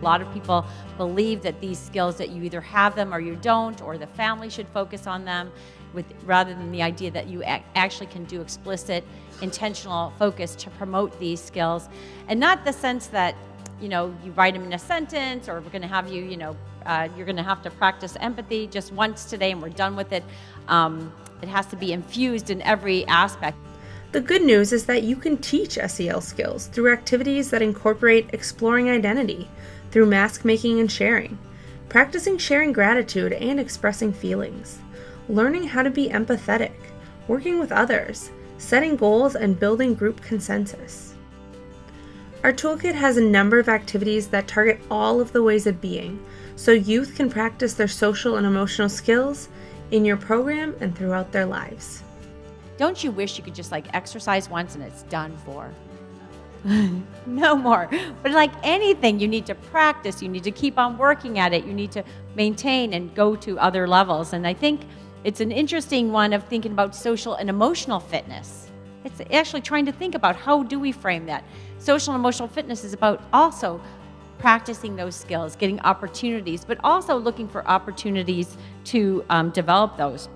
A lot of people believe that these skills that you either have them or you don't, or the family should focus on them, with rather than the idea that you ac actually can do explicit, intentional focus to promote these skills, and not the sense that you know you write them in a sentence, or we're going to have you, you know, uh, you're going to have to practice empathy just once today, and we're done with it. Um, it has to be infused in every aspect. The good news is that you can teach SEL skills through activities that incorporate exploring identity, through mask making and sharing, practicing sharing gratitude and expressing feelings, learning how to be empathetic, working with others, setting goals, and building group consensus. Our toolkit has a number of activities that target all of the ways of being, so youth can practice their social and emotional skills in your program and throughout their lives. Don't you wish you could just like exercise once and it's done for? no more. But like anything, you need to practice, you need to keep on working at it, you need to maintain and go to other levels. And I think it's an interesting one of thinking about social and emotional fitness. It's actually trying to think about how do we frame that. Social and emotional fitness is about also practicing those skills, getting opportunities, but also looking for opportunities to um, develop those.